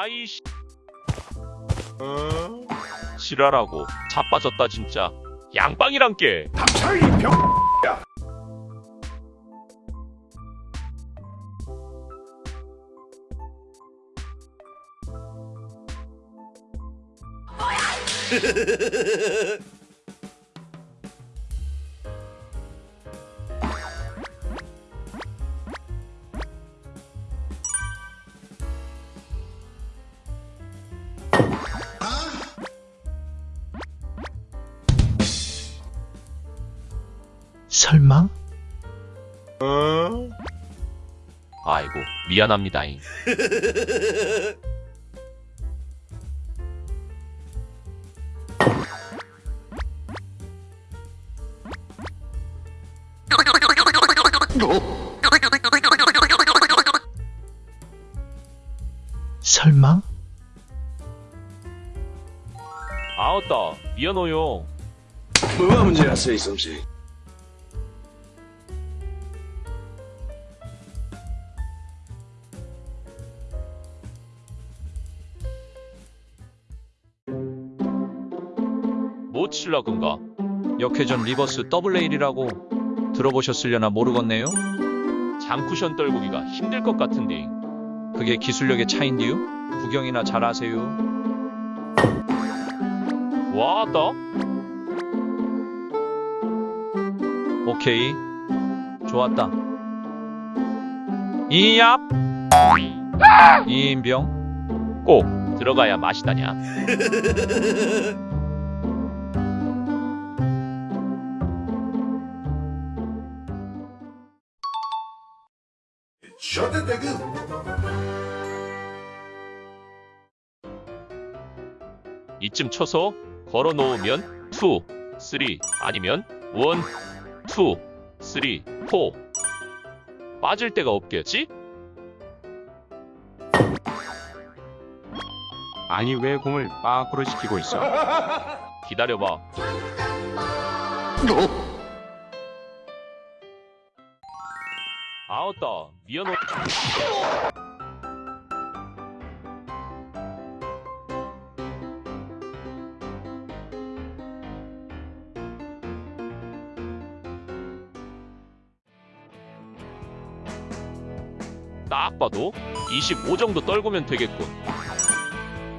아이씨. 어? 지랄하고 자빠졌다 진짜. 양빵이랑 깨. 닥쳐 이 병. 설마? 아이고 미안합니다잉. 설마? 아웃다 미안해요. 뭐가 문제였어 이 솜씨? 근가? 역회전 reverse double rail이라고 들어보셨으려나 모르겠네요. 장쿠션 떨구기가 힘들 것 같은데 그게 기술력의 차인데요? 구경이나 잘하세요. 와다. 오케이. 좋았다. 이얍. 이인병 꼭 들어가야 맛이다냐. 이쯤 쳐서 걸어 놓으면 2, 3 아니면 1, 2, 3, 4 빠질 데가 없겠지? 아니 왜 공을 빠꾸로 시키고 있어? 기다려봐. 아웃다. 미안해. 딱 봐도 25 정도 떨구면 되겠군.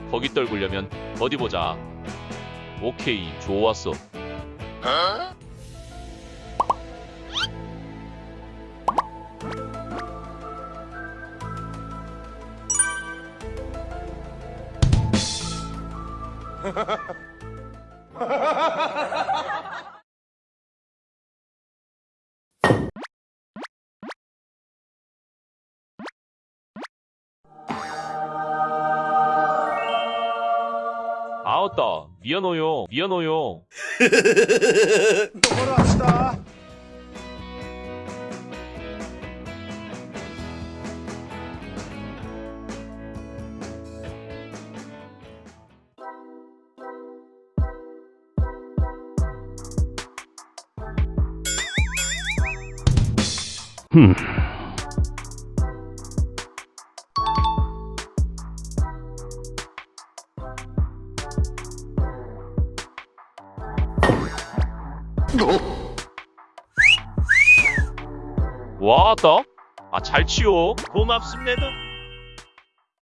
거기 떨구려면 어디 보자. 오케이, 좋았어. 아웃다. 미안해요. 미안해요. 똑바로 합시다. 왔다. 아, 잘 치워. 고맙습니다.